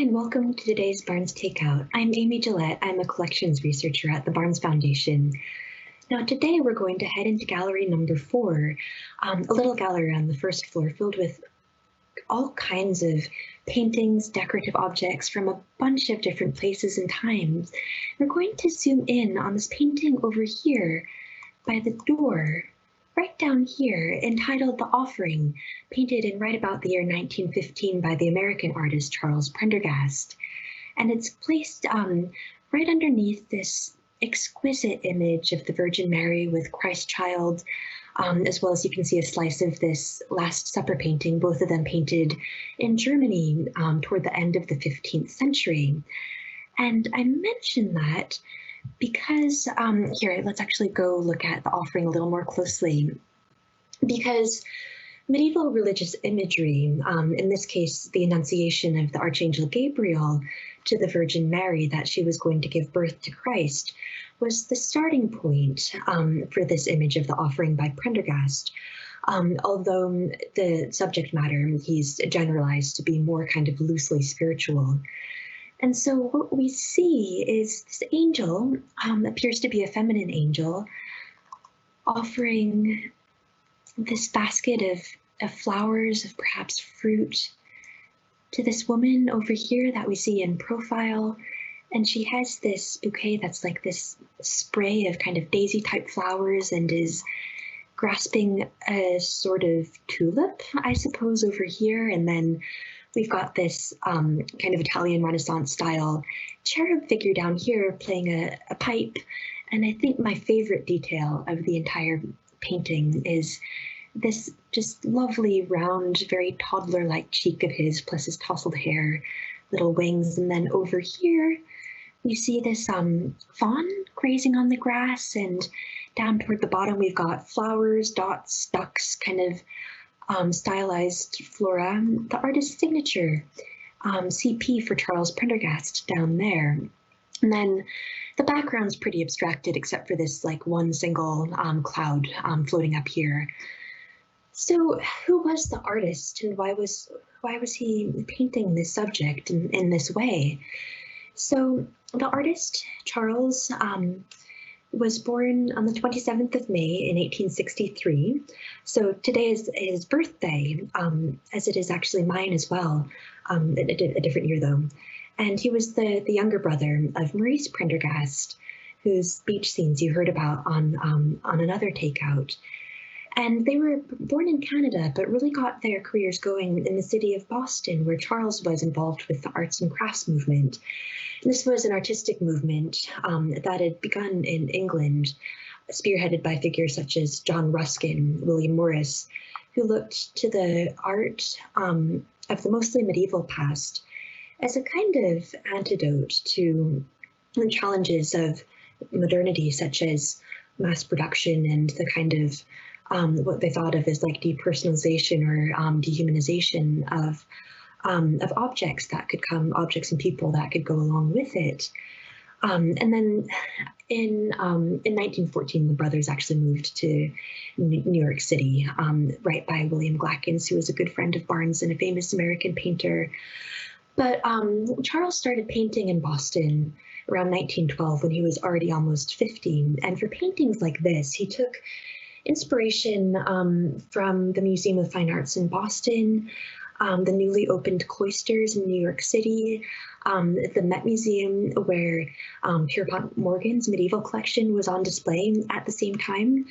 and welcome to today's Barnes Takeout. I'm Amy Gillette. I'm a collections researcher at the Barnes Foundation. Now today we're going to head into gallery number four, um, a little gallery on the first floor filled with all kinds of paintings, decorative objects from a bunch of different places and times. We're going to zoom in on this painting over here by the door right down here entitled The Offering, painted in right about the year 1915 by the American artist Charles Prendergast. And it's placed um, right underneath this exquisite image of the Virgin Mary with Christ child, um, as well as you can see a slice of this Last Supper painting, both of them painted in Germany um, toward the end of the 15th century. And I mention that because um, here, let's actually go look at the offering a little more closely. Because medieval religious imagery, um, in this case, the Annunciation of the Archangel Gabriel to the Virgin Mary that she was going to give birth to Christ, was the starting point um, for this image of the offering by Prendergast. Um, although the subject matter he's generalized to be more kind of loosely spiritual. And so what we see is this angel um, appears to be a feminine angel offering this basket of, of flowers, of perhaps fruit, to this woman over here that we see in profile. And she has this bouquet that's like this spray of kind of daisy type flowers and is grasping a sort of tulip, I suppose, over here. And then We've got this um, kind of Italian Renaissance style cherub figure down here playing a, a pipe. And I think my favorite detail of the entire painting is this just lovely round, very toddler-like cheek of his, plus his tousled hair, little wings. And then over here, you see this um, fawn grazing on the grass and down toward the bottom, we've got flowers, dots, ducks, kind of um, stylized flora, the artist's signature, um, CP for Charles Prendergast down there. And then the background's pretty abstracted except for this like one single um, cloud um, floating up here. So who was the artist and why was why was he painting this subject in, in this way? So the artist, Charles, um, was born on the 27th of May in 1863. So today is his birthday, um, as it is actually mine as well, um, a, a, different year though. And he was the, the younger brother of Maurice Prendergast, whose beach scenes you heard about on, um, on another takeout. And they were born in Canada, but really got their careers going in the city of Boston, where Charles was involved with the arts and crafts movement. And this was an artistic movement um, that had begun in England, spearheaded by figures such as John Ruskin, William Morris, who looked to the art um, of the mostly medieval past as a kind of antidote to the challenges of modernity, such as mass production and the kind of um, what they thought of as like depersonalization or um, dehumanization of um, of objects that could come, objects and people that could go along with it. Um, and then in um, in 1914, the brothers actually moved to New York City, um, right by William Glackens, who was a good friend of Barnes and a famous American painter. But Charles started painting in Boston around 1912 when he was already almost 15. And for paintings like this, he took inspiration um, from the Museum of Fine Arts in Boston, um, the newly opened cloisters in New York City, um, the Met Museum, where um, Pierpont Morgan's medieval collection was on display at the same time,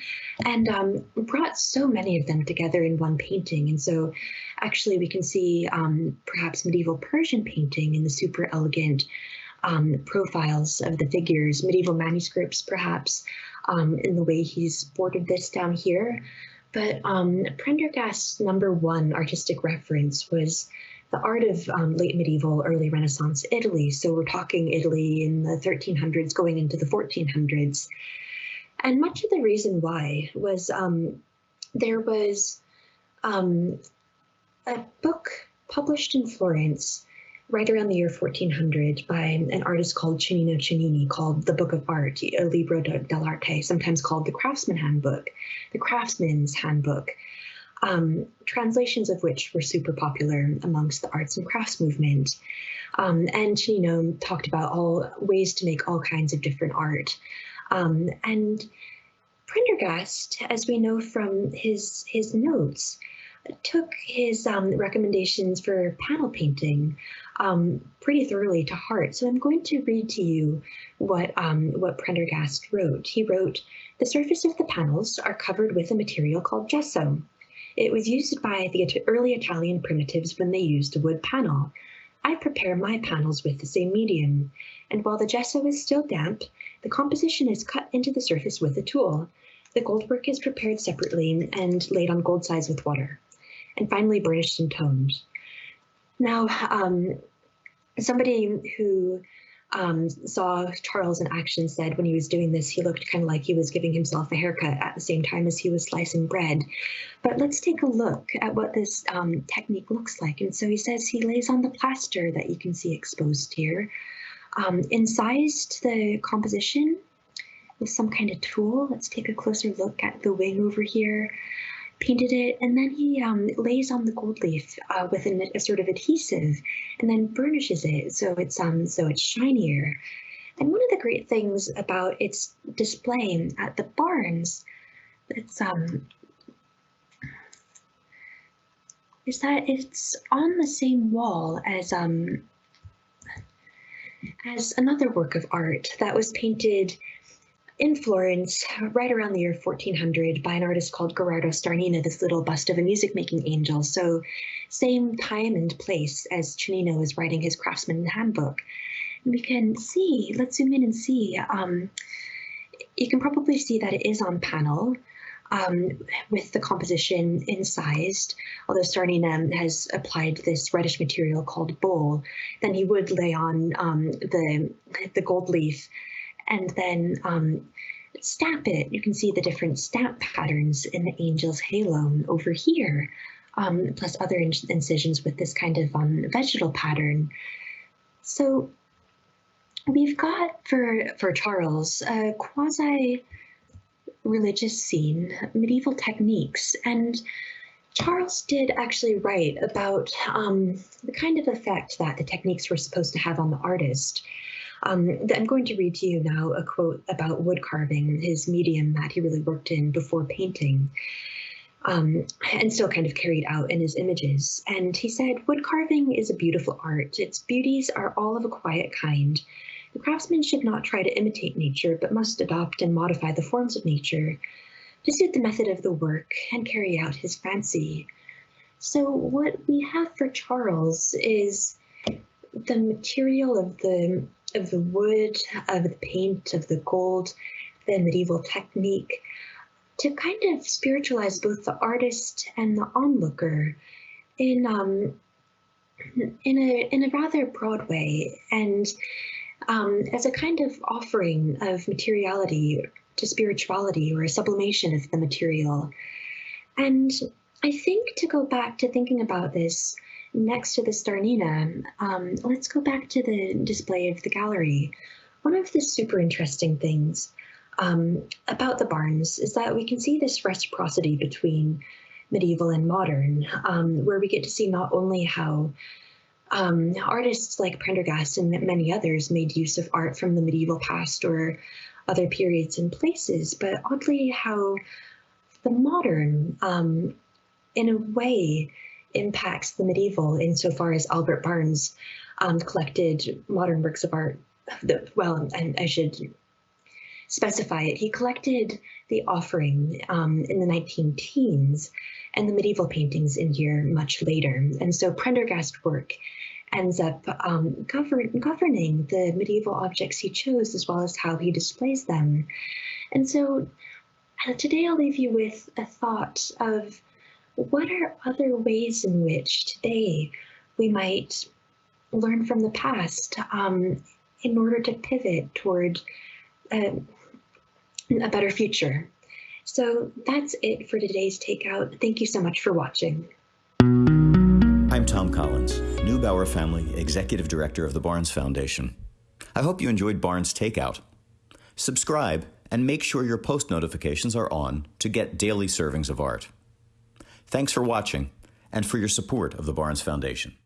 and um, brought so many of them together in one painting. And so, actually, we can see um, perhaps medieval Persian painting in the super elegant um, profiles of the figures, medieval manuscripts, perhaps, um, in the way he's bordered this down here. But um, Prendergast's number one artistic reference was the art of um, late medieval, early Renaissance Italy. So we're talking Italy in the 1300s going into the 1400s. And much of the reason why was um, there was um, a book published in Florence right around the year 1400 by an artist called Cennino Cennini called The Book of Art, a Libro dell'Arte, sometimes called the Craftsman Handbook, the Craftsman's Handbook. um, translations of which were super popular amongst the arts and crafts movement. Um, and Cennino talked about all ways to make all kinds of different art. Um, and Prendergast, as we know from his his notes, took his um, recommendations for panel painting um, pretty thoroughly to heart. So I'm going to read to you what um, what Prendergast wrote. He wrote, "The surface of the panels are covered with a material called gesso. It was used by the early Italian primitives when they used a wood panel. I prepare my panels with the same medium, and while the gesso is still damp, the composition is cut into the surface with a tool. The goldwork is prepared separately and laid on gold sides with water, and finally burnished and toned. Now, um, somebody who um, saw Charles in action said when he was doing this, he looked kind of like he was giving himself a haircut at the same time as he was slicing bread. But let's take a look at what this um, technique looks like. And so he says he lays on the plaster that you can see exposed here, um, incised the composition with some kind of tool. Let's take a closer look at the wing over here. Painted it, and then he um, lays on the gold leaf uh, with an, a sort of adhesive, and then burnishes it so it's um so it's shinier. And one of the great things about its display at the Barnes, it's um is that it's on the same wall as um as another work of art that was painted in Florence, right around the year 1400, by an artist called Gherardo Starnina, this little bust of a music making angel. So, same time and place as Cennino is writing his Craftsman Handbook. And we can see, let's zoom in and see. Um, you can probably see that it is on panel. Um, with the composition incised, although Starnina has applied this reddish material called bole, then he would lay on um, the, the gold leaf and then um, stamp it. You can see the different stamp patterns in the angel's halo over here, um, plus other incisions with this kind of um, vegetal pattern. So we've got for, for Charles a quasi religious scene, medieval techniques, and Charles did actually write about um, the kind of effect that the techniques were supposed to have on the artist. Um, I'm going to read to you now a quote about wood carving, his medium that he really worked in before painting. Um, and still kind of carried out in his images. And he said, Wood carving is a beautiful art. Its beauties are all of a quiet kind. The craftsman should not try to imitate nature, but must adopt and modify the forms of nature suit the method of the work and carry out his fancy. So, what we have for Charles is the material of the of the wood, of the paint, of the gold, the medieval technique, to kind of spiritualize both the artist and the onlooker in um, in a in a rather broad way, and um, as a kind of offering of materiality to spirituality or a sublimation of the material. And I think to go back to thinking about this next to the Starnina, um, let's go back to the display of the gallery. One of the super interesting things um, about the Barnes is that we can see this reciprocity between medieval and modern, um, where we get to see not only how um, artists like Prendergast and many others made use of art from the medieval past or other periods and places, but oddly how the modern, um, in a way, impacts the medieval insofar as Albert Barnes um, collected modern works of art. Well, I, I, should specify it. He collected the offering um, in the 19 teens and the medieval paintings in here much later. And so Prendergast work ends up um, govern, governing the medieval objects he chose as well as how he displays them. And so uh, today I'll leave you with a thought of what are other ways in which today we might learn from the past um, in order to pivot toward a, a better future? So that's it for today's takeout. Thank you so much for watching. I'm Tom Collins, Neubauer Family Executive Director of the Barnes Foundation. I hope you enjoyed Barnes Takeout. Subscribe and make sure your post notifications are on to get daily servings of art. Thanks for watching and for your support of the Barnes Foundation.